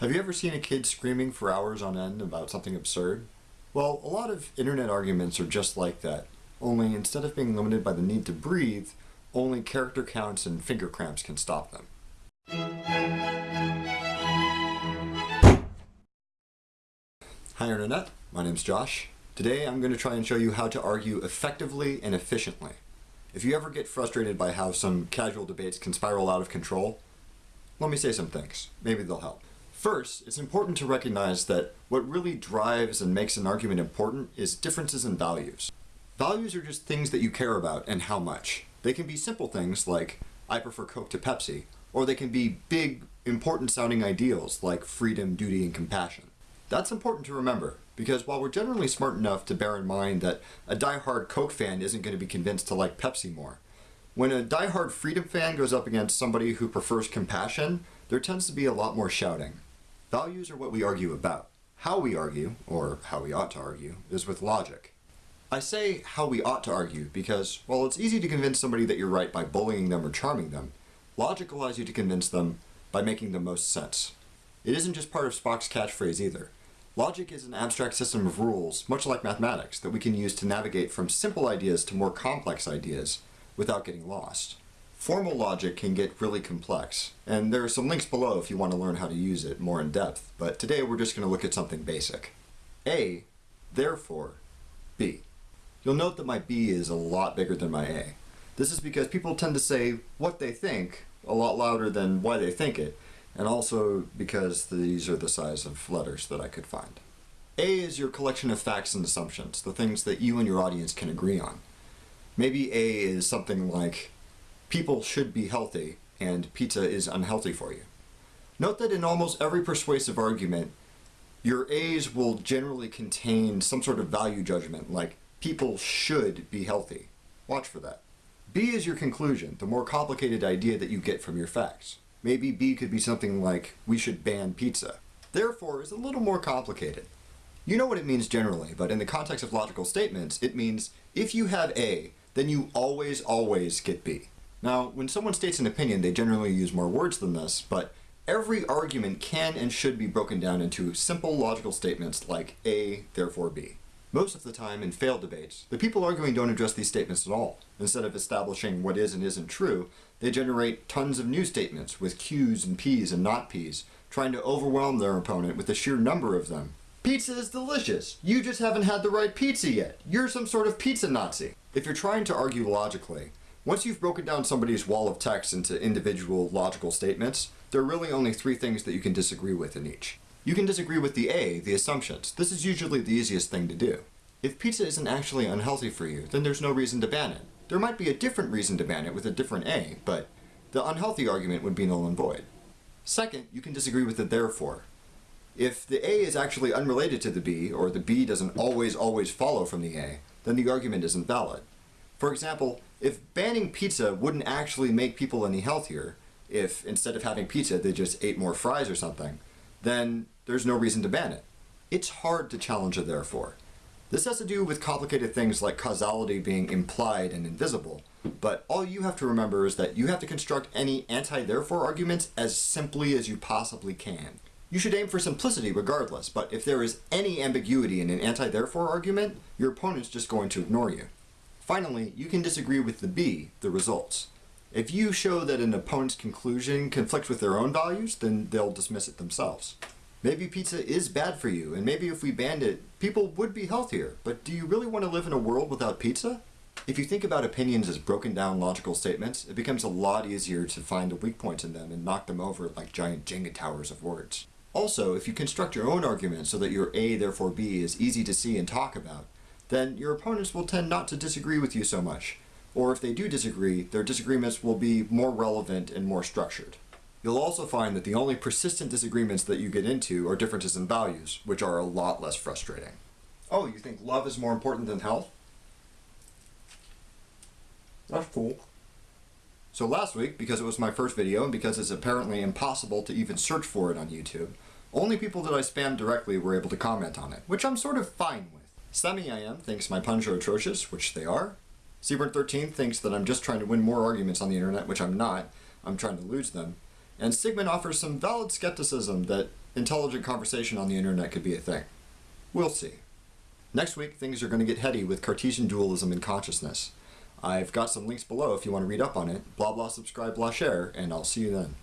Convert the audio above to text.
Have you ever seen a kid screaming for hours on end about something absurd? Well, a lot of internet arguments are just like that, only instead of being limited by the need to breathe, only character counts and finger cramps can stop them. Hi Internet, my name's Josh. Today I'm going to try and show you how to argue effectively and efficiently. If you ever get frustrated by how some casual debates can spiral out of control, let me say some things. Maybe they'll help. First, it's important to recognize that what really drives and makes an argument important is differences in values. Values are just things that you care about and how much. They can be simple things like, I prefer Coke to Pepsi, or they can be big, important sounding ideals like freedom, duty, and compassion. That's important to remember, because while we're generally smart enough to bear in mind that a die-hard Coke fan isn't going to be convinced to like Pepsi more, when a die-hard freedom fan goes up against somebody who prefers compassion, there tends to be a lot more shouting. Values are what we argue about. How we argue, or how we ought to argue, is with logic. I say how we ought to argue because, while it's easy to convince somebody that you're right by bullying them or charming them, logic allows you to convince them by making the most sense. It isn't just part of Spock's catchphrase either. Logic is an abstract system of rules, much like mathematics, that we can use to navigate from simple ideas to more complex ideas without getting lost. Formal logic can get really complex, and there are some links below if you want to learn how to use it more in depth, but today we're just going to look at something basic. A, therefore, B. You'll note that my B is a lot bigger than my A. This is because people tend to say what they think a lot louder than why they think it, and also because these are the size of letters that I could find. A is your collection of facts and assumptions, the things that you and your audience can agree on. Maybe A is something like, people should be healthy and pizza is unhealthy for you. Note that in almost every persuasive argument, your A's will generally contain some sort of value judgment like people should be healthy. Watch for that. B is your conclusion, the more complicated idea that you get from your facts. Maybe B could be something like, we should ban pizza. Therefore is a little more complicated. You know what it means generally, but in the context of logical statements, it means if you have A, then you always, always get B. Now, when someone states an opinion, they generally use more words than this, but every argument can and should be broken down into simple logical statements like A, therefore B. Most of the time, in failed debates, the people arguing don't address these statements at all. Instead of establishing what is and isn't true, they generate tons of new statements with Q's and P's and not P's, trying to overwhelm their opponent with the sheer number of them. Pizza is delicious. You just haven't had the right pizza yet. You're some sort of pizza Nazi. If you're trying to argue logically, once you've broken down somebody's wall of text into individual logical statements, there are really only three things that you can disagree with in each. You can disagree with the A, the assumptions. This is usually the easiest thing to do. If pizza isn't actually unhealthy for you, then there's no reason to ban it. There might be a different reason to ban it with a different A, but the unhealthy argument would be null and void. Second, you can disagree with the therefore. If the A is actually unrelated to the B, or the B doesn't always always follow from the A, then the argument isn't valid. For example, if banning pizza wouldn't actually make people any healthier, if instead of having pizza they just ate more fries or something, then there's no reason to ban it. It's hard to challenge a therefore. This has to do with complicated things like causality being implied and invisible, but all you have to remember is that you have to construct any anti-therefore arguments as simply as you possibly can. You should aim for simplicity regardless, but if there is any ambiguity in an anti-therefore argument, your opponent's just going to ignore you. Finally, you can disagree with the B, the results. If you show that an opponent's conclusion conflicts with their own values, then they'll dismiss it themselves. Maybe pizza is bad for you, and maybe if we banned it, people would be healthier, but do you really want to live in a world without pizza? If you think about opinions as broken down logical statements, it becomes a lot easier to find the weak points in them and knock them over like giant Jenga towers of words. Also, if you construct your own argument so that your A therefore B is easy to see and talk about, then your opponents will tend not to disagree with you so much. Or if they do disagree, their disagreements will be more relevant and more structured. You'll also find that the only persistent disagreements that you get into are differences in values, which are a lot less frustrating. Oh, you think love is more important than health? That's cool. So last week, because it was my first video and because it's apparently impossible to even search for it on YouTube, only people that I spammed directly were able to comment on it, which I'm sort of fine with. Semi-IM thinks my puns are atrocious, which they are. Seaburn13 thinks that I'm just trying to win more arguments on the internet, which I'm not. I'm trying to lose them. And Sigmund offers some valid skepticism that intelligent conversation on the internet could be a thing. We'll see. Next week, things are going to get heady with Cartesian dualism and consciousness. I've got some links below if you want to read up on it. Blah blah subscribe blah share, and I'll see you then.